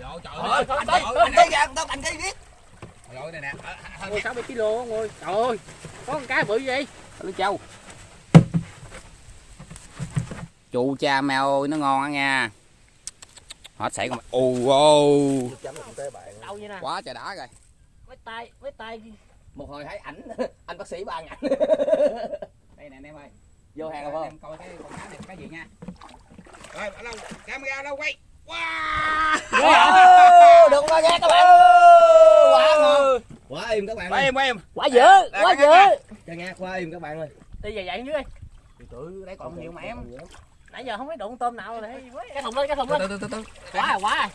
Trời ơi, anh anh ơi. ra tao cành cây biết Trời ơi, đây nè. Hơn Ôi 60 kg ông ơi. Trời ơi. Có con cá bự gì? Lưới châu Chu cha mèo ơi nó ngon á nha Hết sảy con vậy nè. Quá trời đã rồi Với tay, với tay. một hồi thấy ảnh anh bác sĩ ba ảnh Đây nè anh em ơi vô hàng rồi Em coi cái con cá này cái gì nha Rồi ở đâu camera đâu quay Wow. Được rồi nha các bạn. Quá ngon. Quá im các bạn Quay ơi. em quay em Quá dữ, quá dữ. cho nghe quá im các bạn ơi. Đi về dậy dưới. Đi. Từ đây còn nhiều mà em. Nãy giờ không thấy đụng tôm nào rồi. Cái thùng lên, cái thùng lên. từ từ từ Quá rồi, quá. Rồi.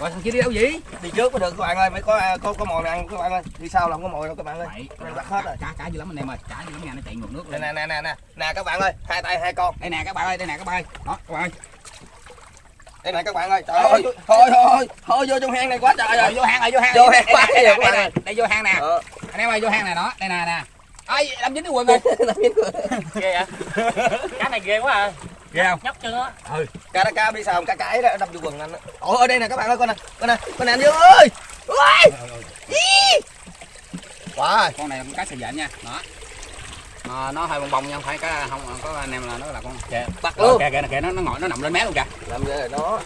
Rồi thằng kia đi đâu vậy? Đi trước mới được các bạn ơi mới có có có mồi ăn các bạn ơi. Đi sau là không có mồi đâu các bạn ơi. Mày bắt hết rồi. Cá cá dữ lắm anh em ơi Cá dữ lắm nha nó chạy ngược nước nè nè nè nè nè các bạn ơi hai tay hai con. Đây nè các bạn ơi đây nè các bạn ơi. Đó các bạn ơi đây này các bạn ơi trời ơi thôi thôi thôi vô trong hang này quá trời Rồi vô hang rồi vô hang Vô hang Đây quá đây rồi. đây vô hang nè. Ờ. Anh em ơi vô hang này đó đây nè nè. Ai đâm dính cái quần rồi Ghê vậy? Cá này ghê quá à. ghê không? Nhóc chân á. cá đã cá đi sao cá cái đó đâm vô quần anh ôi ở đây nè các bạn ơi con nè con nè con nè anh dương ơi. Ý. quá rồi. Con này là cá sợi dện nha. Đó à, nó hơi bong bong nha không phải cá không có anh em là nó là con kìa bắt luôn. Kìa kìa kìa nó nó ngồi nó nằm lên mé luôn kìa. Làm gì rồi đó.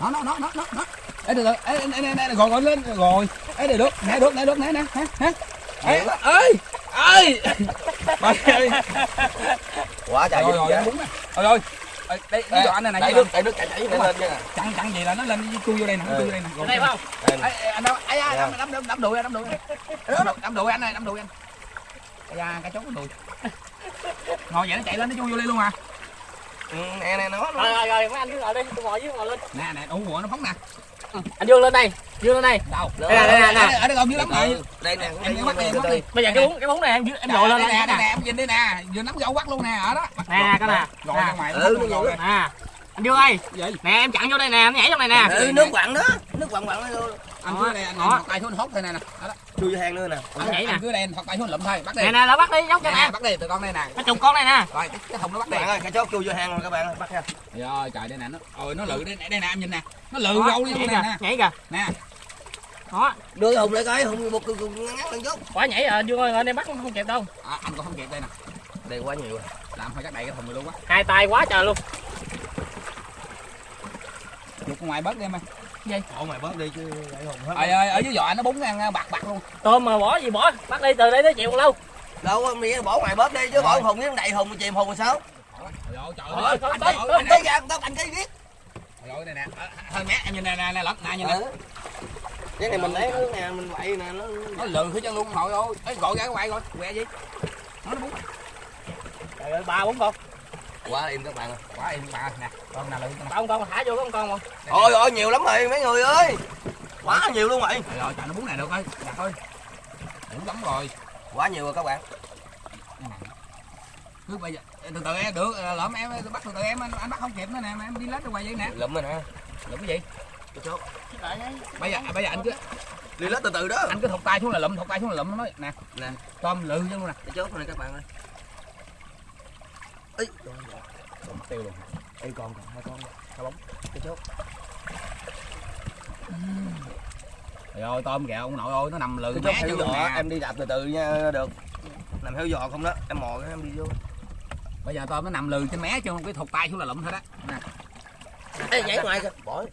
Nó nó nó nó nó nó từ, ê, ê, ê, ê, gọi gọi lên rồi ê để được nè được nè được nè nè hả hả ê ơi ơi Trời ơi. Quá trời rồi rồi vậy. đúng rồi. Rồi đây ví dụ anh này này nước đẩy nước chảy chảy lên lên nha. Chặn chặn gì là nó lên chui vô đây nè chui vô đây nè. Đây không? Đây anh đâu? Đâm đâm đâm đâm đùi anh, đâm đùi đâm đùi- anh ơi đâm đùi anh da cá chốt cái đùi ngồi vậy nó chạy lên nó chui vô đây luôn à Ừ, nè nè nó Rồi nó rồi rồi, mấy anh cứ ngồi đi, tôi ngồi dưới ngồi lên. nè nè ủ của nó phóng nè Anh Dương lên đây, Dương lên đây. đâu Đây nè, đây nè, nè. ở đây còn dưới lắm rồi Ừ, đây nè em đi bắt đi em bắt đi Bây giờ cái bún cái bún này em em dội lên đây nè đây đây nè nè. em nhìn đi nè vừa nắm gấu quắt luôn nè ở đó Nè, cái nè. rồi ra ngoài Ừ, Nè. Anh Dương ơi, gì nè em chặn vô đây nè, em nhảy trong này nè. Ừ, nước quặng đó nước quặng quặng nó anh cứ đây anh tay xuống hốt thôi nè. Nè chui vô hang nữa nè. Anh nhảy nè. cứ đây anh thọc tay xuống lụm thôi. Bắt đi. Nè nè, là bắt đi, nhóc cho nè bắt đi từ con đây nè. Cái chục con này nè. rồi cái, cái thùng nó bắt các đi bạn ơi cá chốt chui vô hang rồi các bạn ơi bắt nha rồi trời đây nè nó ôi nó lự đây nè đây nè em nhìn nè. Nó lự gâu đi nè. nhảy kìa. nè. Đó, đưa cái hùng lại coi hùng một ngắn ngắn lên chút quả nhảy à, Dương ơi, anh em bắt không không kịp đâu. à, anh còn không kịp đây nè. Đây quá nhiều rồi. Làm phải chắc đầy cái thùng này luôn quá. Hai tay quá trời luôn. chụp ngoài bớt đi em ơi Ủa mày bớt đi chứ để hùng hết. Ơi ơi ở dưới giò nó búng ăn bạc bạc luôn. Tôm mà bỏ gì bỏ, bắt đi từ đây tới chiều còn lâu. đâu có nghĩ bỏ ngoài bớt đi chứ bỏ hùng với đầy hùng chìm hùng rồi sao? Trời ơi Thôi, thôi, thôi, không tới ra tao cành cây biết. Trời ơi đây nè Ờ, hơn mét em nhìn nè nè nè lật nè nhìn nè. Ừ. cái này mình lấy nước nè mình vậy nè nó nó lừ hết chân luôn hồi ơi. Gọi ra cái quay rồi quẹ gì? Nó nó búng. Trời ơi, ba bốn con. Quá im các bạn ơi. Quá im bà nè con nào lừ con con thả vô có con con không? ôi ôi nhiều lắm rồi mấy người ơi. Quá nhiều luôn rồi. Trời ơi trời nó búng này được ơi. Đặt thôi. Đủ lắm rồi. Quá nhiều rồi các bạn. Cứ bây giờ từ từ em được ờ, lỡ em bắt từ từ em anh, anh bắt không kịp nữa nè em đi lết ra ngoài vậy nè. Lụm rồi nè. Lụm cái gì? Chốt. Bây giờ bây giờ anh cứ đi lết từ từ đó. Anh cứ thọc tay xuống là lụm thọc tay xuống là lụm nó nói nè nè. tôm lừ chứ luôn nè. Chốt này các bạn ơi. Ấy Tôm tiêu luôn. Ê còn còn hai con hai bóng cái chốt. Trời ơi tôm kìa ông nội ơi nó nằm lừ cái mé chốt nè. em đi đạp từ từ nha được. Nằm theo dò không đó em mò cái em đi vô. Bây giờ tôm nó nằm lừ trên mé chứ không cái thọc tay xuống là lụm thôi đó nè. Ê, nhảy ngoài kìa. Bỏ.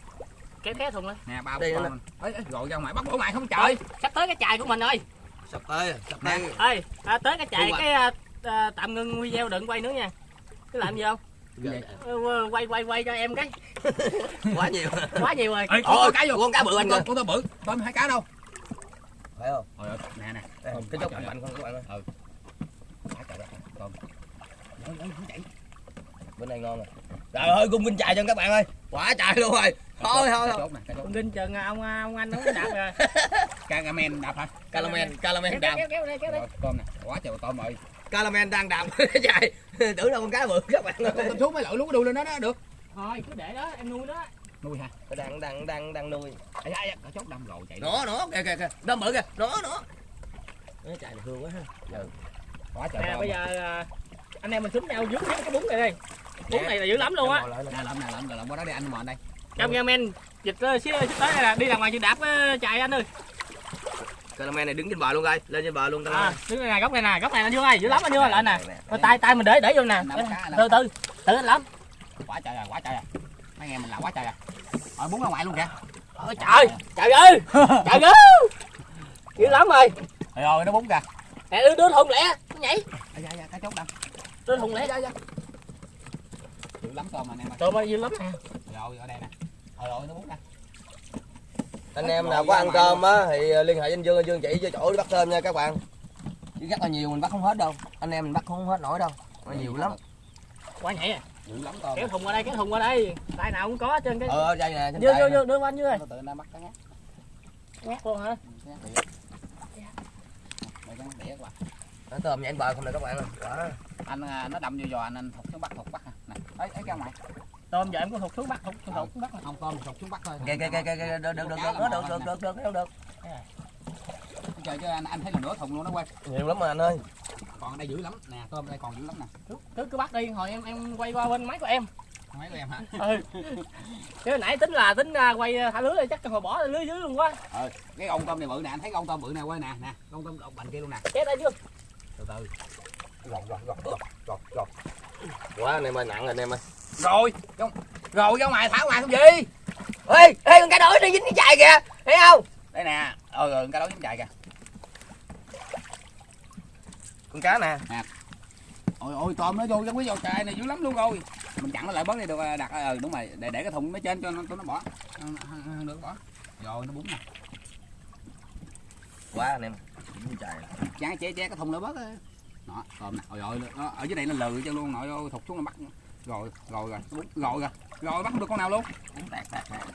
Kéo kéo thùng lên. nè ba Đây nữa mình ấy gọi ra ngoài bắt bổ ngoài không trời. Sắp tới cái chài của mình rồi. sắp tới sắp tới. Ê, à, tới cái chài hoạch. cái à, à, tạm ngưng video đừng quay nữa nha. Cái làm gì không? Cái gì? Ờ, quay quay quay cho em cái. quá nhiều. Quá nhiều rồi. Ê, Ôi, con cá vô. con cá bự anh con con tôm bự. Tôm hai cá đâu. Phải không? Trời ơi, nè nè. Cái chốt trời mạnh không các bạn ơi. Quá trời đất, tôm Ôi, ôi, không chạy. bên này ngon rồi. Trời ơi cung kinh chài cho các bạn ơi. Quá trời luôn rồi. Thôi thôi Con kinh chừng ông ông anh nó đạp rồi. Cagamen đạp hả? Calamen calamen Kéo đạp. kéo kéo đây kéo đây. Rồi, tôm nè. Quá trời tôm rồi calamen đang đạp chạy tưởng đâu con cá bự các bạn con tôm xuống mới lội lú đuôi lên đó đó được Thôi cứ để đó em nuôi đó. nuôi hả đang đang đang đang nuôi ai ai cá chốt đâm rồi chạy nó nó kìa kìa kìa nó bự kìa nó nó nó chạy được hương quá ha quá trời Nè tôm bây giờ à, anh em mình xúm nhau dướng cái bún này đây. Bún này là dữ lắm luôn á. nè lợm nè lợm lợm qua đó đi anh mò đây cameraman dịch ờ, xíu xíu tới đây là đi ra ngoài chừng đạp ờ, chạy anh ơi Cameraman này đứng trên bờ luôn coi, lên trên bờ luôn à, cameraman. đứng nè góc này nè góc này anh dương ơi dữ lắm anh dương ơi lại nè. Rồi tay tay mình để để vô nè. Cá, từ từ từ anh lắm. Quá trời rồi quá trời rồi. Mấy em mình làm quá trời rồi. Rồi bún ra ngoài luôn kìa. Ôi trời trời ơi trời ơi. Dữ lắm rồi. Rồi rồi nó bún kìa. Nè đưa, đưa thùng lẹ nó nhảy. Dạ dạ dạ cái chốt đâu đưa thùng lẹ dạ dạ dữ lắm tôm mà anh em ơi. Tôm ơi dữ lắm nè. Rồi ở đây nè. Rồi rồi nó bún nè Anh em nào có ăn cơm á thì ờ, liên hệ với anh Dương, anh Dương chỉ cho chỗ đi bắt tôm nha các bạn. Chứ rất là nhiều mình bắt không hết đâu. Anh em mình bắt không hết nổi đâu. Nó nhiều lắm. quá nhảy à? Lắm kéo thùng qua đây kéo thùng qua đây. Tay nào cũng có hết trên cái. Ờ đây nè, vô vô vô đưa anh dưới ơi. Nó tự nó bắt cái ngắt luôn hả? Nó tôm nhảy bờ không nè các bạn ơi. Quá. anh à, nó đâm vô giò anh anh thụt xuống bắt thụt bắt nè nè ấy ấy cái ngoài tôm giờ em có thục xuống bắt thục thục thục xuống bắt nè. không tôm thụt xuống bắt thôi. Kìa kìa kìa kìa được được được được được được được được được được. trời chứ anh anh thấy là nửa thùng luôn đó quay Nhiều lắm mà anh ơi. còn ở đây dữ lắm. Nè tôm đây còn dữ lắm nè. Cứ cứ cứ bắt đi hồi em em quay qua bên máy của em. Mấy của em hả? Ừ. Chứ nãy tính là tính à, quay thả lưới chắc hồi bỏ lưới dưới luôn quá. Ờ cái con tôm này bự nè anh thấy con tôm bự nè quay nè. Nè con tôm độc bành kia luôn nè. Chết đây chưa? Từ từ. Gọt gọt gọt gọt gọt. Quá anh em ơi nặng rồi anh em ơi. Rồi rồi ra ngoài thả ngoài không gì Ê, ê con cá đối nó dính cái chài kìa. Thấy không? đây nè ờ rồi cái đó dính chạy kìa Con cá nè. ôi ôi tôm nó vô trong cái dầu chài này dữ lắm luôn rồi mình chặn nó lại bớt đi được đặt ờ đúng rồi để để cái thùng nó trên cho nó nó bỏ Ờ, ờ, được bỏ rồi nó bún nè Quá anh em. Chài. chán che che cái thùng nó bớt đó tôm nè rồi nó ở dưới đây nó lừ cho luôn nội ơi thụt xuống nó bắt rồi rồi rồi nó bún rồi. Rồi rồi bắt không được con nào luôn? Tạt.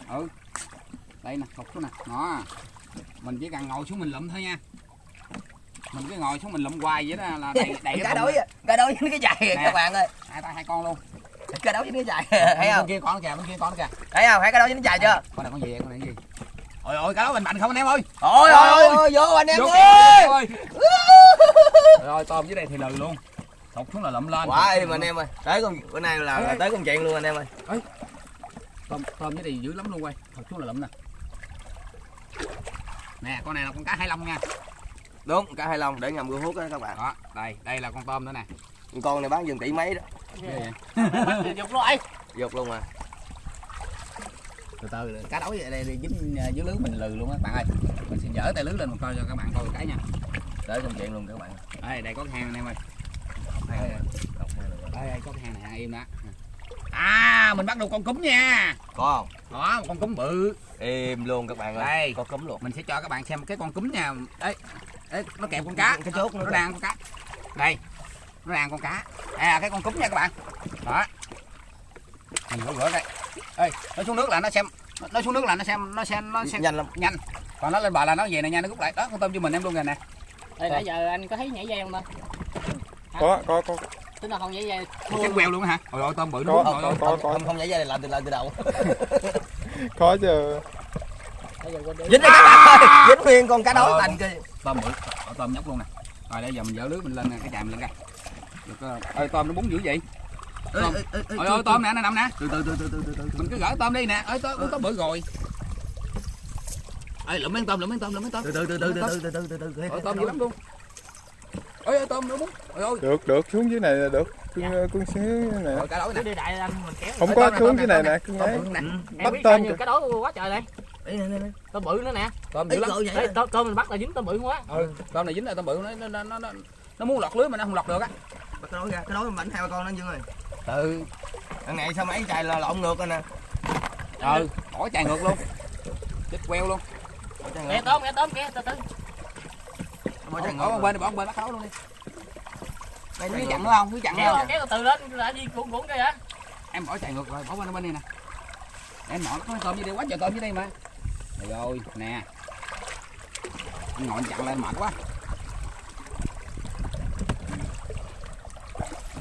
ừ. Đây nè thụt xuống nè. Đó. Mình chỉ cần ngồi xuống mình lụm thôi nha. Mình cứ ngồi xuống mình lụm hoài vậy đó là đầy đầy Cá cái đối á, cá đối dính cái Nè. các bạn ơi. hai tay hai con luôn. Cá đối dính cái kìa, thấy bên không? kia con nó kìa bên kia con nó kìa. Thấy không? Thấy cá đối dính cái chài chưa? con này con gì con này cái gì? Ôi ôi cái đó mình mạnh không anh em ơi? Ôi ôi ôi. vô anh em ơi. rồi tôm dưới đây thì lừ luôn thụt xuống là lụm lên Quá im anh em ơi. Tới con bữa nay là, là tới công chuyện luôn anh em ơi. tôm tôm dưới đây dữ lắm luôn quay thụt xuống là lụm nè nè con này là con cá hai lông nha Đúng, cá hai lông để ngầm gương hút đó các bạn. đó đây đây là con tôm nữa nè Con này bán dừng tỷ mấy đó. Vậy? bắt thì dục rồi Dục luôn mà. từ từ cá đối ở đây dính ờ, dưới lưới mình lừ luôn á bạn ơi mình sẽ dở tay lưới lên một coi cho các bạn coi cái nha Tới công chuyện luôn các bạn. đây đây có cái hang anh em ơi đây, có cái hang này im đó à mình bắt được con cúm nha. Có không? đó một con cúm bự. Im luôn các bạn ơi. Đây. Có cấm luôn. mình sẽ cho các bạn xem cái con cúm nha đấy, đấy nó kẹp con cá. Cái chốt nó đang con cá. Đây nó đang con cá. Đây là cái con cúm nha các bạn. Đó. Mình rửa rửa đây. Ê nó xuống nước là nó xem nó xuống nước là nó xem nó xem nó xem. Nhanh lắm. nhanh. Còn nó lên bờ là nó về này nha nó rút lại. Đó con tôm cho mình em luôn rồi nè. Đây nãy giờ anh có thấy nhảy dây không ta có có có tính là không nhảy dây cái queo luôn hả ôi ôi tôm bự nó Có, có, rồi có. Không, không, nhảy ra này làm từ lần từ đầu. có chứ Dính rồi các bạn ơi. Dính nguyên con cá đối Ờ. thành kia. tôm bự tôm nhóc luôn nè rồi bây giờ mình dỡ lưới mình lên nè, cái chài mình lên coi được ơi tôm nó bún dữ vậy Tôm. ôi ôi tôm nè nó nằm nè Từ từ từ từ từ từ từ. mình cứ gỡ tôm đi nè ơi tôm tôm bự rồi ơi lụm miếng tôm lụm miếng tôm lụm miếng tôm Từ từ từ từ từ từ từ từ từ tôm dữ lắm luôn ôi ôi tôm bún ôi ôi được được xuống dưới này là được. Cưng cưng xuống dưới này ôi cá đối nè. cứ đi đại anh mình kéo. Không có xuống dưới này nè cưng ấy bự nè. Em bắt tôm cái đó quá trời đây. Tôm bự nữa nè. Tôm dữ Ít lắm. Đấy, tôm, tôm mình bắt là dính tôm bự quá. Ừ tôm này dính là tôm bự nó nó nó nó nó muốn lọt lưới mà nó không lọt được á. Bắt cái đối ra, cái đối mình bánh hai ba con nó Dương ơi. ừ. Thằng này sao mấy chài là lộn ngược rồi nè. ừ bỏ chài ngược luôn. Chết queo luôn. Nghe tôm nghe tôm nghe từ từ Bỏ bỏ ngược. bên bỏ bên bắt khấu luôn đi. Cứ ngược. chặn nữa không? Cứ chặn nữa kéo không? kéo từ từ lên là gì cuộn cuộn vậy em bỏ chạy ngược rồi bỏ bên bên này nè. Em nọ nó có tôm dưới đây quá trời tôm dưới đây mà. Rồi, rồi nè. Anh ngồi anh chặn lên mệt quá.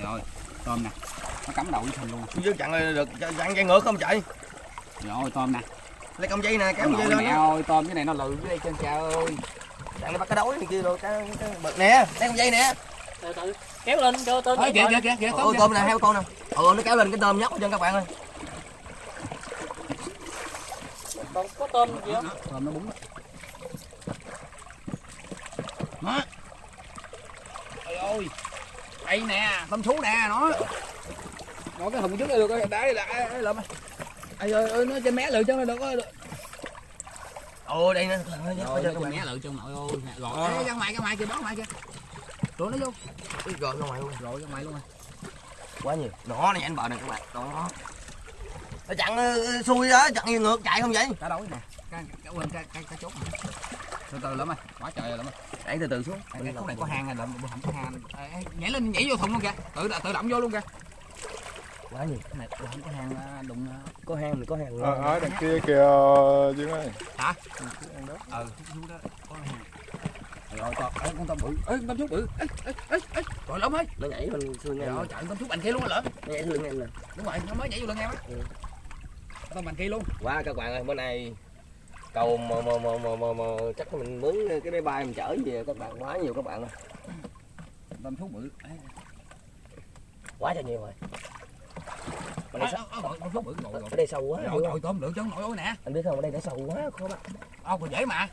Rồi tôm nè. Nó cắm đầu với thình luôn. Dương chặn rồi được chặn chai ngược không chạy. rồi tôm nè. Lấy công dây nè, cái kéo dây mẹ lên. đó. ơi tôm cái này nó lừ dưới đây trên trời ơi Chặn nó bắt cái đối này kia rồi cái cái bực nè, lấy công dây nè. từ từ kéo lên cho tôm Ôi, kìa kìa kìa kìa tôm tôm nè, heo con nè. Ừ nó kéo lên cái tôm nhóc cho các bạn ơi. tôm gì không? Tôm nó búng đó. Đó. Ôi ôi đây nè tôm sú nè nó. Nó cái thùng trước đây được rồi đấy là lượm ơi ơi ơi nó trên mé lượm chứ nó được có ồ đây nè rồi cho mé lượm trong nội ôi rồi Ê, ra ngoài ra ngoài kìa đó ngoài kìa. Rồi nó vô. Ui, rồi ra ngoài luôn. Rồi ra ngoài luôn rồi. Quá nhiều. Nó này anh bờ này các bạn. Đó nó chặn ờ, xuôi đó chặn ngược chạy không vậy? Cá đói nè. Cá cá quên cá cá cá chốt từ từ lắm ơi quá trời rồi lắm ơi. Đẩy từ từ xuống. Cái khúc này có hang này lượm không có hang. Nhảy lên nhảy vô thùng luôn kìa. Tự tự động vô luôn kìa quá nhiều. Cái này không có hang đụng có hang thì có hang ở, ở đằng kia kìa Dương ơi hả? Đằng đó. ừ xuống đó. Có hang rồi con ê, con tôm bự. Ê con tôm chút bự. Ê ê ê ê. Trời lắm ơi nó nhảy ngang trời ơi nè. trời con tôm chút bành kia luôn rồi lỡ nhảy lưng em nè. Đúng rồi nó mới nhảy vô lưng em á. Ừ. tôm bành kia luôn. Quá các bạn ơi bữa nay cầu mà mà mà mà mà, mà chắc mình mướn cái máy bay mình chở về các bạn quá nhiều các bạn ơi. Tôm chút bự. Quá trời nhiều rồi ở đây, sâu, bự rồi rồi ở đây sâu quá trời không? tôm lượm chân nội ôi nè. Anh biết không ở đây nó sâu quá khó bắt. Ô còn dễ mà.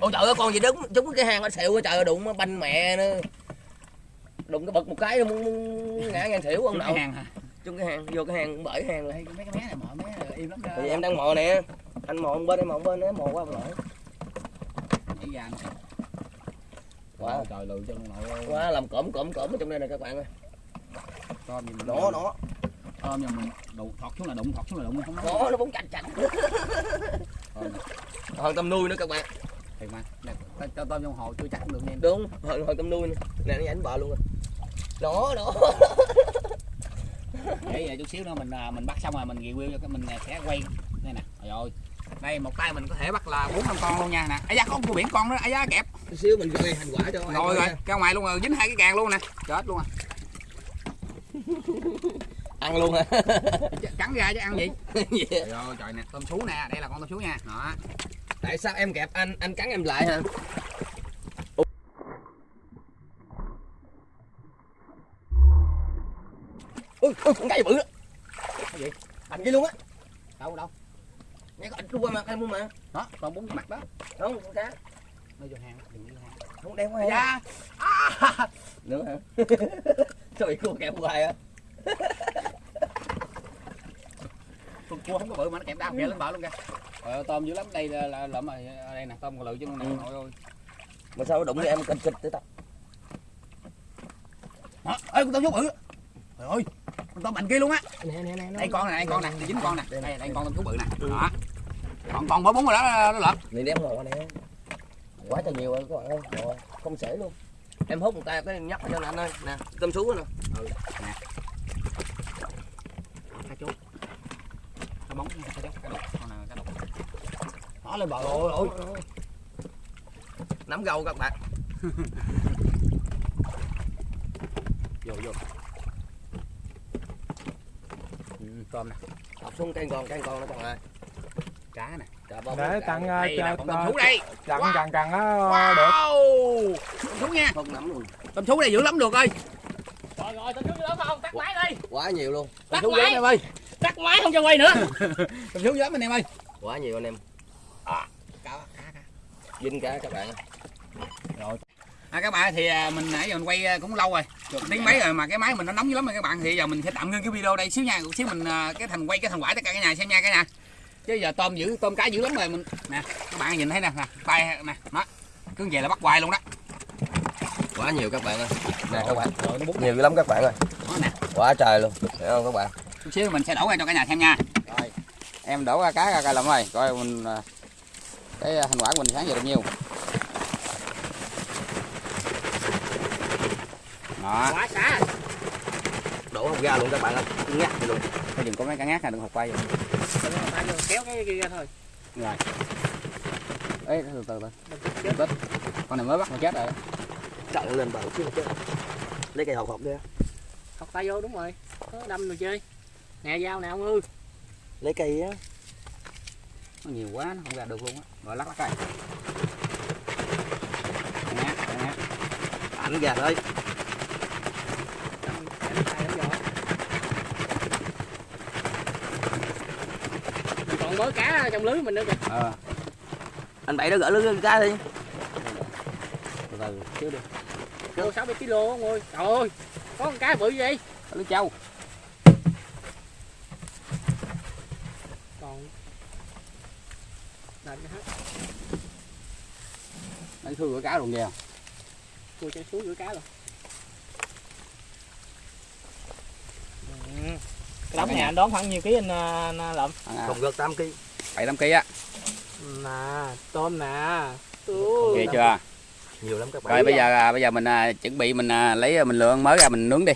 Ôi trời ơi con gì đúng chúng cái hang nó xịu quá trời ơi, đụng banh mẹ nữa đụng cái bật một cái nó muốn, ngã ngang xỉu ông Trúng hang hả? Chung cái hang vô cái hang bởi hang rồi Ê, mấy cái mé này mò mé im lắm thì em đang mò nè. Anh mò một bên em mò một bên em mò qua lại Wow. trời lượm chân nội quá làm cộm cộm cộm ở trong đây nè các bạn ơi tôm gì mình nó nó. Tôm nhà mình đụng thọt xuống là đụng thọt xuống là đụng không nói nó chạch tôm này, hơn tôm nuôi nữa các bạn. Thiệt mà Nè, tôm- tôm tôm trong hồ chưa chắc được em đúng hơn hơn tôm nuôi nữa. Nè nó ảnh bờ luôn rồi. Nó nó để giờ chút xíu nữa mình à, mình bắt xong rồi mình review cho cái mình à, sẽ quay. Đây nè trời ơi. Đây một tay mình có thể bắt là bốn năm con luôn nha nè. Ấy da có con cua biển con đó ấy da kẹp. Chút xíu mình gửi hành quả cho anh rồi rồi ra ngoài luôn rồi dính hai cái càng luôn nè. Chết luôn à ăn luôn hả? Cắn ra chứ ăn gì? Gì? trời ơi trời nè tôm sú nè đây là con tôm sú nha. Đó. Tại sao em kẹp anh anh cắn em lại hả? Ui ui con cái bự đó Cái gì? thành cái luôn á. Đâu đâu? Nghe có ảnh qua mặt em luôn mà. Đó còn bốn mặt đó. Không con cá nó vô hang đừng vô hang. Không đeo qua hả da à. nữa hả? Bị cua kẹp hoài á con cua không có bự mà nó kẹp đau kẹp lên bờ luôn kìa. Ờ, tôm dữ lắm đây là, là lợm rồi đây nè tôm còn lự chứ con này Ừ. nội ơi mà sao nó đụng với em kịch kịch tới tập đó ê con tôm sú bự. Trời ơi con tôm bành kia luôn á. Nè nè nè đây con này đây con này dính con nè. Đây nè. đây con tôm sú bự nè. Ừ. đó. Còn còn bốn bốn rồi đó nó lợm. Này đem ngồi nè. Quá trời nhiều rồi các bạn ơi rồi không sể luôn. Em hút một tay cái nhắc cho anh ơi. Nè tôm sú nè. Cá chốt cá bóng nha, cá chốt cá đục con này cá đục nó lên bờ ôi ôi. Nắm gâu các bạn. Vô vô. Ừ, tôm nè. Đọc xuống cây con cây con nó còn ơi cá nè. Để tặng là cho tôm sú đây. Wow. chặn chặn nó được. Tôm sú nha. Không nắm luôn. Tôm sú này dữ lắm được ơi. Rồi rồi tao xuống đó không tắt máy đi. Quá nhiều luôn. Tắt tôm sú dữ lắm máy em ơi. Tắt máy không cho quay nữa. Tôm sú dữ lắm anh em ơi. Quá nhiều anh em cá cá cá. Vinh cá các bạn. Ơi. rồi. À, các bạn thì à, mình nãy giờ mình quay à, cũng lâu rồi. Được tiếng mấy rồi mà cái máy mình nó nóng dữ lắm rồi các bạn. Thì giờ mình sẽ tạm ngưng cái video đây xíu nha. Một xíu mình à, cái thành quay cái thành quả tất cả cái nhà xem nha cái nhà chứ giờ tôm dữ tôm cá dữ lắm rồi mình. Nè các bạn nhìn thấy nè nè tay nè đó cứ về là bắt hoài luôn đó. Quá nhiều các bạn ơi. Nè các bạn. Rồi nó bút nhiều dữ lắm các bạn ơi. Đó nè. Quá trời luôn thấy không các bạn? Chút xíu mình sẽ đổ ra cho cả nhà xem nha. Rồi. Em đổ ra cá ra coi lòng rồi coi mình à, cái thành quả của mình sáng giờ được nhiêu đó. Đổ không ra luôn các bạn ơi. Vậy luôn. Thôi đừng có mấy cá ngát này đừng học quay vô, kéo cái kia ra thôi. Rồi. Ê từ từ từ. Tích. con này mới bắt mà chết rồi. Chặn lên bờ chứ chứ. Lấy cây hộp hộp đi học tay vô đúng rồi. Có đâm rồi chơi. Nè dao nè ông ư. Lấy cây á nó nhiều quá nó không ra được luôn á. Rồi lắc lắc coi ngát ngát ảnh gà thôi đâm đâm tay đâm vô mớ cá trong lưới mình nữa kìa. Ờ. Anh bảy nó gỡ lưới cá đi. Từ từ xíu đi. Vô sáu bảy kg ông ơi. Trời ơi có con cá bự vậy? Có lưới trâu còn Đành hết thư của cá luôn kìa. Cua chân xuống giữa cá rồi. Ừ. cái đống này anh đón khoảng nhiêu ký anh, à, anh lậm à, còn gợt 8 kg bảy tám kg á. Nè tôm nè. Ghê chưa? Nhiều lắm các bạn. Rồi bây giờ à, bây giờ mình à, chuẩn bị mình à, lấy à, mình lựa con mới ra mình nướng đi.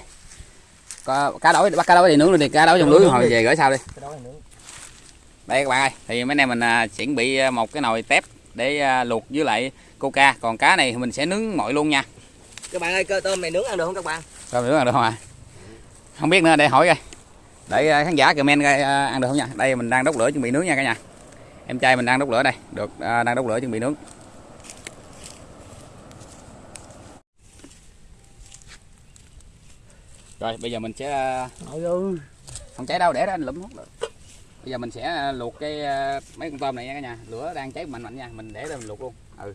Có cá đối bắt cá đối đi nướng luôn đi cá đối trong lưới hồi về gửi sao đi. Cái đây các bạn ơi thì mấy anh em mình à, chuẩn bị à, một cái nồi tép để à, luộc với lại coca. Còn cá này mình sẽ nướng nguội luôn nha. Các bạn ơi cơ tôm này nướng ăn được không các bạn? Rồi mình nướng ăn được không ạ? Không biết nữa để hỏi coi. Để à, khán giả comment coi à, ăn được không nha. Đây mình đang đốt lửa chuẩn bị nướng nha cả nhà. Em trai mình đang đốt lửa đây. Được à, đang đốt lửa chuẩn bị nướng. Rồi bây giờ mình sẽ à, không cháy đâu để đó anh lụm hút được bây giờ mình sẽ à, luộc cái à, mấy con tôm này nha cả nhà. Lửa đang cháy mạnh mạnh nha. Mình để đó mình luộc luôn. Ừ.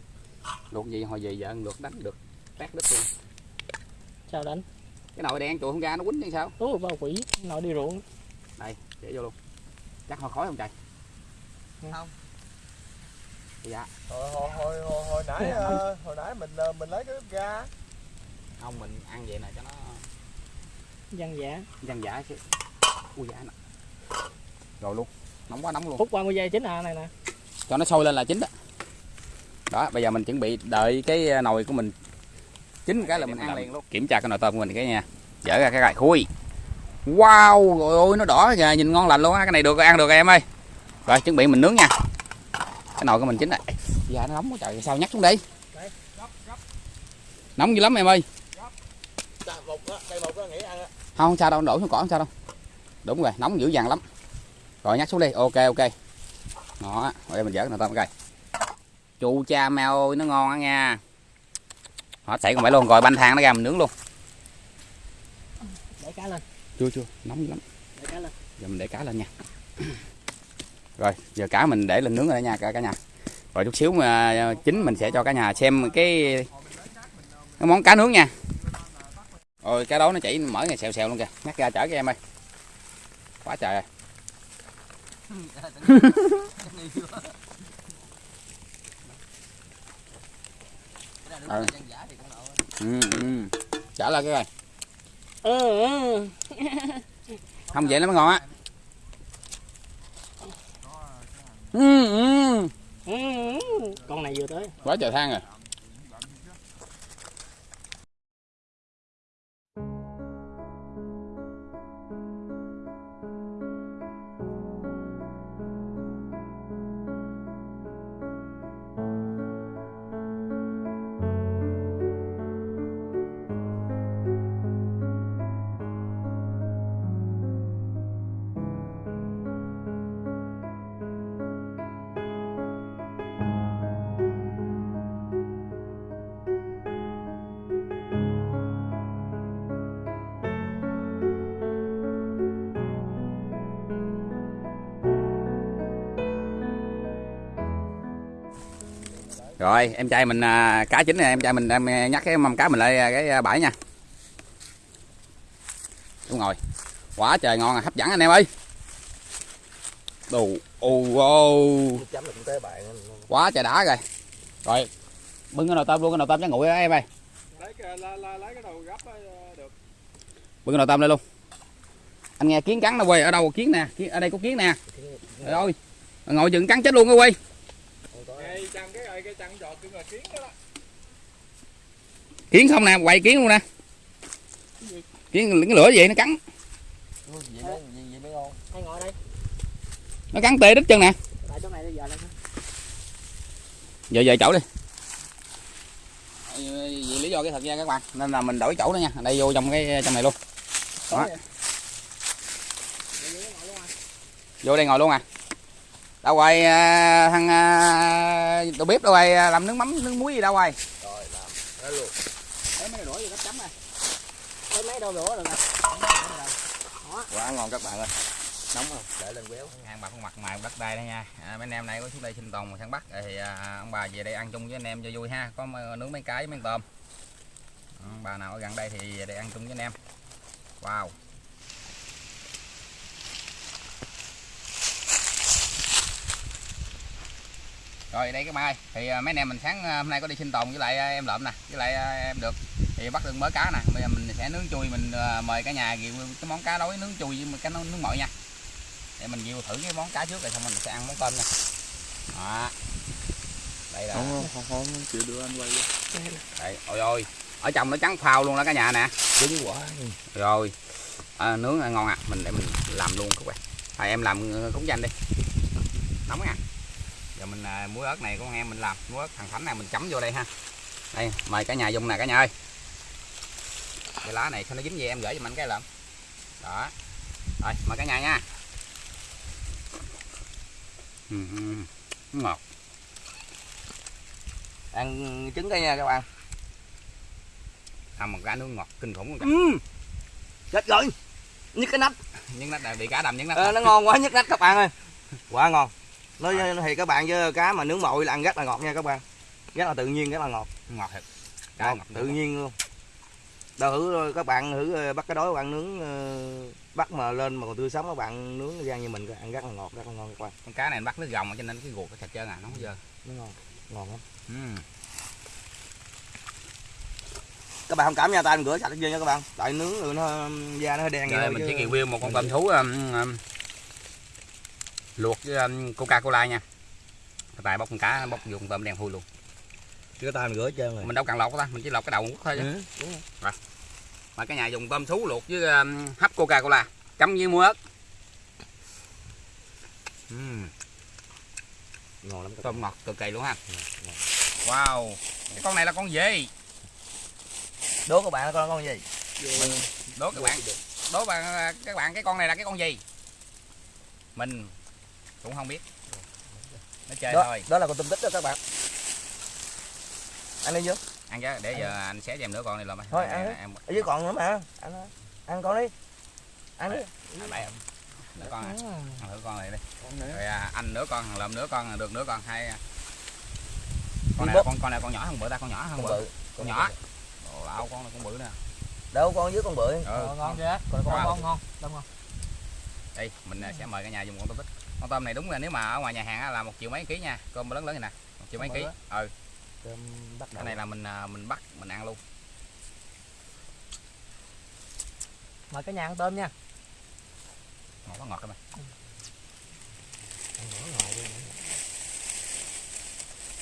Luộc gì hồi về vợ luộc đánh được. Tát đứt luôn. Sao đánh. Cái nồi đen chuột không ra nó quýnh như sao? Ú bao quỷ. Nội đi ruộng. Đây để vô luôn. Chắc hồi khói không trời? Không. dạ. Hồi hồi hồi hồi, hồi nãy ờ, hồi nãy mình ờ, mình lấy cái bếp ga. Không mình ăn vậy nè cho nó dân giả. Dân dã chứ. Ui dạ nè rồi luôn. Nóng quá nóng luôn. Phút 30 giây chính à này nè. Cho nó sôi lên là chín đó. Đó bây giờ mình chuẩn bị đợi cái nồi của mình chín cái là mình ăn liền luôn. Kiểm tra cái nồi tôm của mình cái nha. Dở ra cái gài khui. Wow rồi ôi nó đỏ kìa nhìn ngon lành luôn á. Cái này được ăn được em ơi. Rồi chuẩn bị mình nướng nha. Cái nồi của mình chín rồi dạ nó nóng quá trời sao nhắc xuống đi nóng dữ lắm em ơi. Đây không không sao đâu đổ xuống cỏ không sao đâu. Đúng rồi nóng dữ dằn lắm rồi nhắc xuống đi. Ok ok. Đó rồi đây mình cái nồi tôm coi. Chu cha mèo ơi nó ngon á nha. Hết sảy còn phải luôn rồi banh thang nó ra mình nướng luôn. Để cá lên. Chưa chưa. Nóng lắm. Để cá lên. Giờ mình để cá lên nha. Rồi giờ cá mình để lên nướng rồi đó nha cả cả nhà. Rồi chút xíu mà chín mình sẽ cho cả nhà xem cái cái món cá nướng nha. Rồi cá đó nó chảy mở ngày xèo xèo luôn kìa. Nhắc ra chở cho em ơi. Quá trời rồi Ừ. ừ, ừ. chở lên cái rồi ừ, không vậy nó mới ngon á ừ. con này vừa tới quá trời than rồi rồi em trai mình à, cá chín này em trai mình đem à, nhắc cái mâm cá mình lại à, cái bãi nha. Đúng rồi. Quá trời ngon à, hấp dẫn anh em ơi. Đồ ô ô. Quá trời đã rồi. Rồi bưng cái nồi tôm luôn cái nồi tôm chắc nguội đó em ơi bưng cái nồi tôm lên luôn. Anh nghe kiến cắn nó quay ở đâu kiến nè? Ở đây có kiến nè. Ơi ngồi chừng cắn chết luôn á quay cái chăn giọt cái người kiến đó, đó. kiến không nè quay kiến luôn nè. Kiến cái lửa gì nó cắn. Hay ngồi đây? Nó cắn tê đít chân nè. Tại chỗ này bây giờ lên giờ về chỗ đi. Vì lý do cái thật ra các bạn. Nên là mình đổi chỗ nữa nha. Đây vô trong cái trong này luôn. Đó. vô đây ngồi luôn à đâu rồi à, thằng à, đầu bếp đâu rồi? À, làm nước mắm nước muối gì đâu rồi? Rồi làm đó luôn. Lấy mấy cái đũa gì gấp chấm này. Lấy mấy đâu đũa được nè. Quá ngon các bạn ơi. Nóng không để lên quéo ăn bà con mặt mày đất đây đây nha. À, mấy anh em này có xuống đây sinh tồn mà săn bắt. Thì à, ông bà về đây ăn chung với anh em cho vui ha. Có nướng mấy cái với mấy tôm. Ừ, bà nào ở gần đây thì về đây ăn chung với anh em. Wow rồi đây cái mai thì à, mấy anh em mình sáng à, hôm nay có đi sinh tồn với lại à, em lợm nè với lại à, em được. Thì bắt được mới cá nè. Bây giờ mình sẽ nướng chui mình à, mời cả nhà review cái món cá đối nướng chui với cái nướng mội nha. Để mình review thử cái món cá trước rồi xong mình sẽ ăn món tôm nha. Đó. Đây là không không không chịu được anh quay đây ôi ôi. Ở trong nó trắng phao luôn đó cả nhà nè. Cứng quá. Rồi. À, nướng ngon à mình để mình làm luôn các bạn. Thôi em làm cúng danh đi. Nóng à giờ mình à, muối ớt này con em mình làm muối ớt thằng thánh này mình chấm vô đây ha. Đây mời cả nhà dùng nè cả nhà ơi. Cái lá này sao nó dính về em gửi cho mình cái lợm đó. Rồi mời cả nhà nha. Ừ, ngọt. Ăn trứng đây nha các bạn. Ăn một cái nướng ngọt kinh khủng luôn ừ. chết rồi. Nhức cái nách. Những nách bị cá đầm những nách Ờ, nó ngon quá nhức nách các bạn ơi. Quá ngon nói thì các bạn với cá mà nướng mội là ăn rất là ngọt nha các bạn. Rất là tự nhiên rất là ngọt. Ngọt thiệt. Cá ngọt ngọt tự nhiên luôn. Đâu thử các bạn thử ờ, bắt cái đói các bạn nướng ờ, bắt mà lên mà còn tươi sống các bạn nướng rang như mình ăn rất là ngọt rất là ngon các bạn. Con cá này bắt nước gồng cho nên cái ruột nó sạch trơn à nó không dơ. Nó ngon ngon lắm. Các bạn không cảm nha tay mình rửa sạch hết trơn nha các bạn. Tại nướng rồi nó da nó hơi đen rồi mình chỉ review một con tôm thú um, um, luộc với um, coca cola nha. Tài bóc con cá bóc con tôm đen thui luôn. Chứ tay mình rửa trơn rồi. Mình đâu cần lọc ta mình chỉ lọc cái đầu quất thôi chứ. Ừ, đúng rồi. mà cái nhà dùng tôm thú luộc với um, hấp coca cola chấm với muối ớt. Ừm, ngon lắm. Tôm ngọt cực kỳ luôn ha. Wow. Cái con này là con gì? Đố các bạn là con con gì đố các bạn. Đố bạn các bạn cái con này là cái con gì? Mình cũng không biết. Nó chơi đó, thôi. đó là con tôm tích đó các bạn. Ăn đi vô. Ăn chứ để giờ anh xé cho em nữa con này làm Thôi, ăn đi. em ở dưới còn nữa mà. Ăn ăn con đi. Ăn đi. Ăn lại em nữa con à. Ừ. ăn thử con này đi. Con này rồi à, anh nửa con thằng lợm nửa con được nửa con hai à. con Đi này con con này con nhỏ hơn bự ta con nhỏ hơn con bự. con nhỏ. Ồ, lão con này con bự nè. Đâu con dưới con bự. Ừ. Ờ, ngon chưa? Con Wow. ngon. ngon đông ngon đây mình à, sẽ mời cả nhà dùng con tôm tích con tôm này đúng là nếu mà ở ngoài nhà hàng á là một triệu mấy ký nha. Con lớn lớn này nè một triệu mấy ký. ừ. Cơm bắt cái này là mình à, mình bắt mình ăn luôn. Mời cả nhà ăn tôm nha. Ngọt quá ngọt các bạn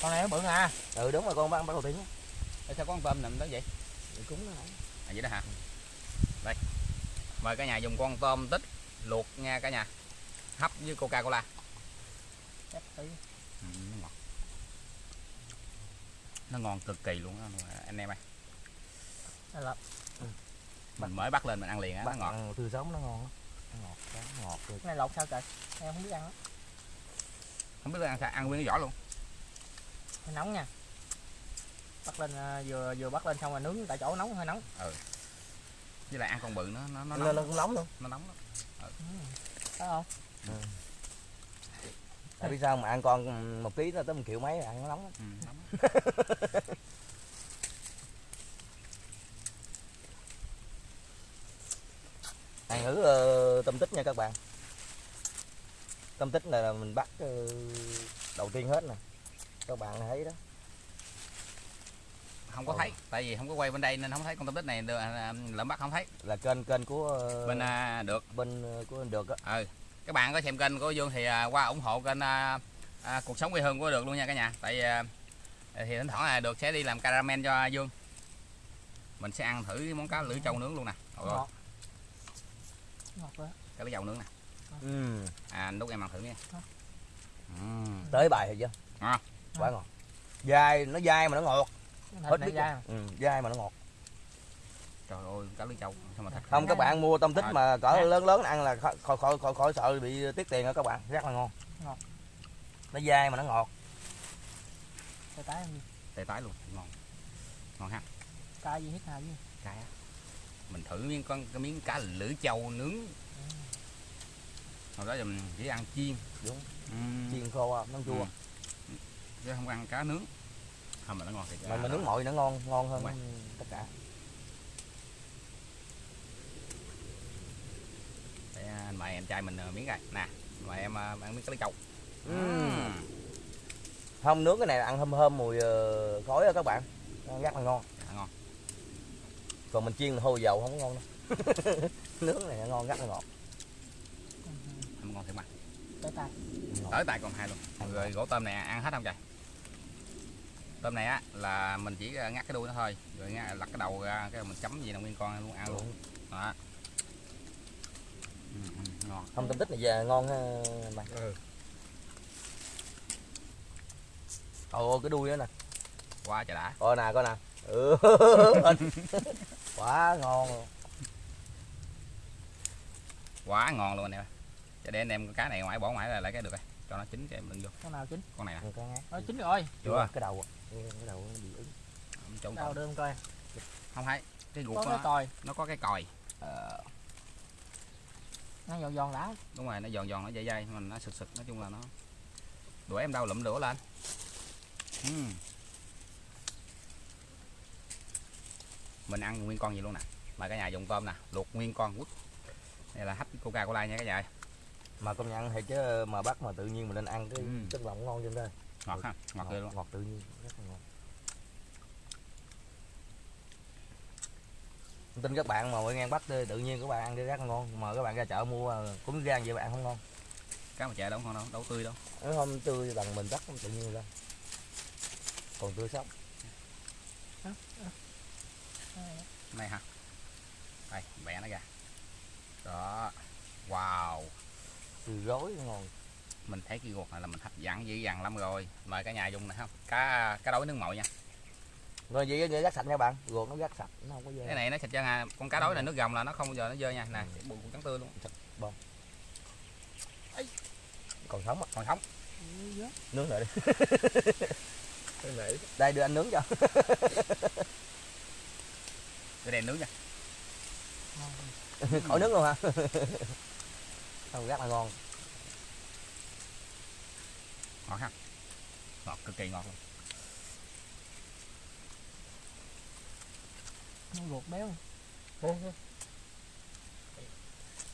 con này nó bự à ừ đúng rồi con bắt bắt đầu tiên á. Ê, sao có con tôm nằm đó vậy? Ừ, cúng nó lại. à vậy đó hả? Đây. Mời cả nhà dùng con tôm tích luộc nha cả nhà hấp với coca cola ừ, nó ngọt. Nó ngon cực kỳ luôn á anh em ơi. Là mình mới bắt lên mình ăn liền á nó bắt ngọt. tươi sống nó ngon nó ngọt nó ngọt cái này lột sao trời em không biết ăn đó không biết ăn sao ăn nguyên cái vỏ luôn. Hơi nóng nha. Bắt lên à, vừa vừa bắt lên xong rồi nướng tại chỗ nóng hơi nóng. Với lại ăn con bự nó nó nó nó, nóng. nó cũng nóng luôn. Nó nóng lắm. Phải không tại biết sao mà ăn con một ký nó tới một triệu mấy ăn nó nóng lắm. ừ, nóng ăn thử ờ, tôm tích nha các bạn. Tôm tích này là mình bắt ờ, đầu tiên hết nè. Các bạn thấy đó. Không có Ừ. thấy tại vì không có quay bên đây nên không thấy con tôm tích này. Được, à, lợm bắt không thấy. Là kênh kênh của ờ, bên à, được. bên ờ, của được á. Ừ các bạn có xem kênh của Dương thì à, qua ủng hộ kênh à, à, cuộc sống quê hương của được luôn nha cả nhà. Tại à, thì thỉnh thoảng là được sẽ đi làm caramel cho Dương mình sẽ ăn thử cái món cá lưỡi trâu nướng luôn nè. Ngọt. Ngọt quá. Cá lưỡi trâu nướng nè. Ừ. à lúc em ăn thử nha ừ. tới bài rồi chưa? Ngon. quá ngon. Dai nó dai mà nó ngọt. Hết biết dai ừ, dai mà nó ngọt trời ơi cá lưỡi trâu sao mà thật không các bạn mua tôm tích À. mà cỡ lớn lớn ăn là khỏi khỏi khỏi khỏi, khỏi sợ bị tiếc tiền đó các bạn. Rất là ngon. Nó dai mà nó ngọt. Tay tái đi? Tê tái luôn. Ngon. Ngon ha. Cay gì hết cái á. mình thử miếng con cái miếng cá lưỡi trâu nướng. Hồi đó giờ mình chỉ ăn chiên. Đúng. ừ. chiên khô à, nó chua. Ừ. chứ không ăn cá nướng. Không mà nó ngon thiệt mà mình nướng mọi nó ngon ngon hơn tất cả anh mời em trai mình ờ, miếng coi nè mời em ờ, ăn miếng cá lý trâu. Ừm. không nướng cái này là ăn thơm thơm mùi ờ, khói đó các bạn. Rất là ngon. Dạ, ngon. Còn mình chiên là hôi dầu không có ngon đâu. Nướng này ngon rất là ngọt. Không ngon thiệt mà. Tới tay. Tới tay còn hai luôn. Ăn rồi gỗ tôm này ăn hết không trời? Tôm này á là mình chỉ ngắt cái đuôi nó thôi. Rồi ngắt, lặt cái đầu ra cái mình chấm gì là nguyên con luôn ăn luôn. Đó. ừ, ừ, ngon. Không tôm tích này về ngon ha mày Ừ. ồ cái đuôi đó nè. Quá trời đã. Coi nè coi nè. Ừ. quá ngon luôn. Quá ngon luôn anh em cho để anh em cái này ngoài bỏ ngoài là lại cái được rồi. Cho nó chín cho em đừng vô. Con nào chín? Con này nè. Cái ngát. nó chín rồi Chưa. cái đầu cái đầu nó bị ứng đâu đưa em coi. Không hay. Cái ruột nó, còi. nó có cái còi. Ờ, nó giòn giòn đã. Đúng rồi nó giòn giòn nó dai dai mà nó sực sực nói chung là nó đuổi em đâu lụm lửa lên. Ừm. mình ăn nguyên con gì luôn nè? Mà cả nhà dùng tôm nè luộc nguyên con quất đây là hấp coca cola nha cả nhà mà công nhận thì chứ mà bắt mà tự nhiên mình nên ăn cái Ừ. chất lòng ngon trên đây. Ngọt ha ngọt ghê luôn. ngọt tự nhiên rất là ngon tin các bạn mà mới ngang bắt tự nhiên các bạn ăn cái rất là ngon. Mà các bạn ra chợ mua à, cũng gan vậy bạn không ngon. Cá mà chè đâu ngon đâu đâu tươi đâu. Nó không tươi bằng mình bắt tự nhiên ra. Còn tươi sống. Này hả? Đây bẻ nó ra. Đó. Wow. Tươi rối ngon. Mình thấy cái ruột này là mình hấp dẫn dữ dằn lắm rồi. Mời cả nhà dùng này không? Cá cá đối nước mội nha rồi vậy vậy rác sạch nha bạn. Ruột nó rác sạch nó không có dơ. Cái này nó sạch chân à con cá đối này nước gồng là nó không bao giờ nó dơ nha. Nè bụng cũng trắng tươi luôn. Còn sống á. Còn sống. Nướng lại đi. Cái này đây đưa anh nướng cho. Cái đèn nướng nha. Khỏi nướng luôn hả? Không rất là ngon. Ngọt ha. Ngọt cực kỳ ngọt luôn nó ruột béo.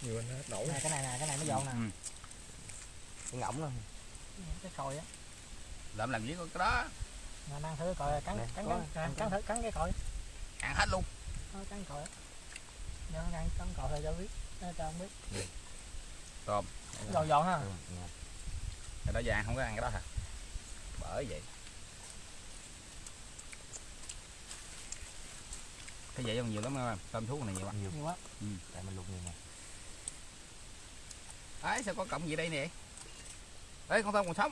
Nhiều anh hết nổi này cái này nè cái này nó giòn nè. Ừ. cái ngỗng đó cái còi á. Lợm làm gì có cái đó. Mà ăn thử còi cắn Nè, cắn cắn cắn, cắn thử cắn cái còi. Ăn hết luôn. Nó cắn còi á. Giờ ăn cắn còi thôi cho biết. Cho không biết. Tôm. Giòn giòn ha. Ừ, ngon. cái đó ăn không có ăn cái đó hả? Bởi vậy cái vậy không nhiều lắm em. Tôm thú này nhiều lắm nhiều. Nhiều quá. Tại mình luộc nhiều mà. Ấy sao có cọng gì đây nè? Ấy con tôm còn sống.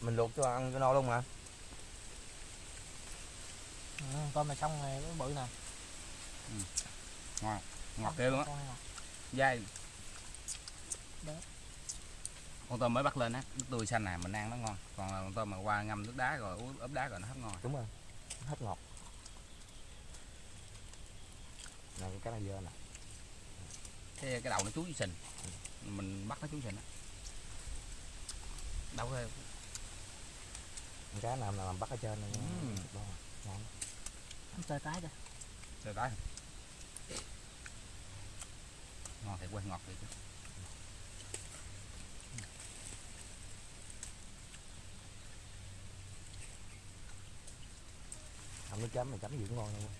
Mình luộc cho ăn cho no luôn mà. Ừ, tôm này xong cái bự nè. Ngọt ghê luôn á. Này nè. dai. Đấy. con tôm mới bắt lên á nước tươi xanh này mình ăn nó ngon. Còn con tôm mà qua ngâm nước đá rồi uống ướp đá rồi nó hết ngon. Đúng rồi hết ngọt này cái cá này dơ nè. Cái cái đầu nó chuối sình mình bắt nó chuối sình á. Đâu có Con cá nào nào làm bắt ở trên này Ừ. Đó, ngon. Ăn tơi tái kìa. Trời tới ngon thiệt quên ngọt thiệt chứ. không nước chấm này chấm gì cũng ngon luôn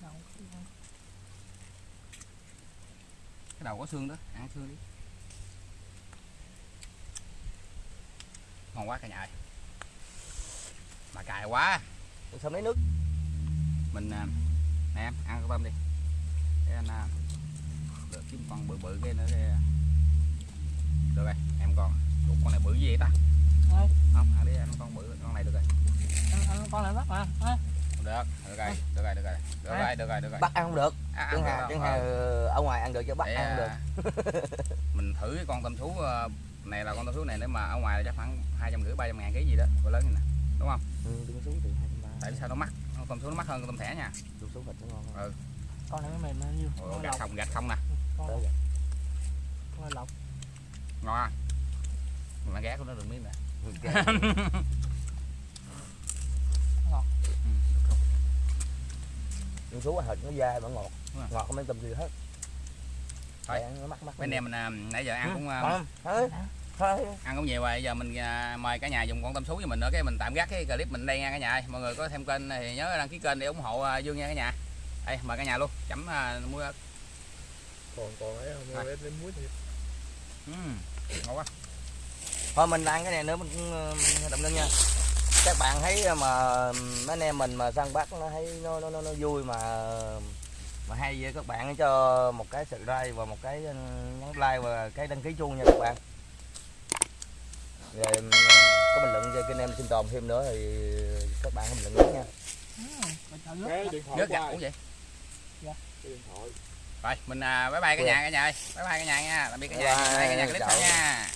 Đâu, cái đầu có xương đó ăn xương đi. Ngon quá cả nhà ơi. Mà cài quá. Xong lấy nước? Mình à, nè em ăn tôm đi. Để anh à, được kiếm con bự bự cái nữa cái được rồi em con Ủa, con này bự gì vậy ta? Đây. không ăn đi ăn con bự con này được rồi. Ăn, ăn con này bắt mà được được rồi được rồi được rồi được rồi được rồi được rồi. Bắt ăn không được À, chẳng hạn chẳng hạn ở ngoài ăn được chứ bắt Để, ăn không được. à, mình thử cái con tôm thú ờ, này là con tôm thú này nếu mà ở ngoài là chắc khoảng hai trăm rưỡi ba trăm ngàn ký gì đó cỡ lớn này nè đúng không? Ừ, đứng xuống thì hai trăm ba. Tại sao nó mắc? Con tôm thú nó mắc hơn con tôm thẻ nha. Đứng xuống thịt nó ngon hơn. Ừ. con này mới mềm bao nhiêu con gạch không gạch không nè. Con lọc. ngon à? Mà ghé của nó đừng miếng nè. Nhưng thú thịt nó dai mà ngọt. Ngọt không mấy tầm gì hết. Thôi. Ăn nó mắc mắc. Mấy anh em mình à, nãy giờ ăn cũng à, không? Thôi thôi ăn cũng nhiều rồi giờ mình à, mời cả nhà dùng con tôm sú cho mình nữa cái mình tạm gác cái clip mình đây nha cả nhà ơi. mọi người có thêm kênh thì nhớ đăng ký kênh để ủng hộ dương nha cả nhà. Đây mời cả nhà luôn chấm à, muối ớt còn còn ấy không? Em lên muối thiệt Ừm, ngon quá. Thôi mình ăn cái này nữa mình cũng ờ, động lên nha. Các bạn thấy mà mấy anh em mình mà săn bắt nó thấy nó nó nó, nó vui mà mà hay vậy các bạn cho một cái sự like và một cái ừ, nhấn like và cái đăng ký chuông nha các bạn. Rồi ừ, có bình luận cho kênh em sinh tồn thêm nữa thì các bạn có bình luận nhé nha. Cái điện thoại nước của gạch ai? cũng vậy cái điện thoại. Rồi mình à, bye bye cả nhà cả nhà ơi. Bye bye cả nhà nha. Tạm biệt cả nhà. Bye bye, Đây, cả nhà. clip nha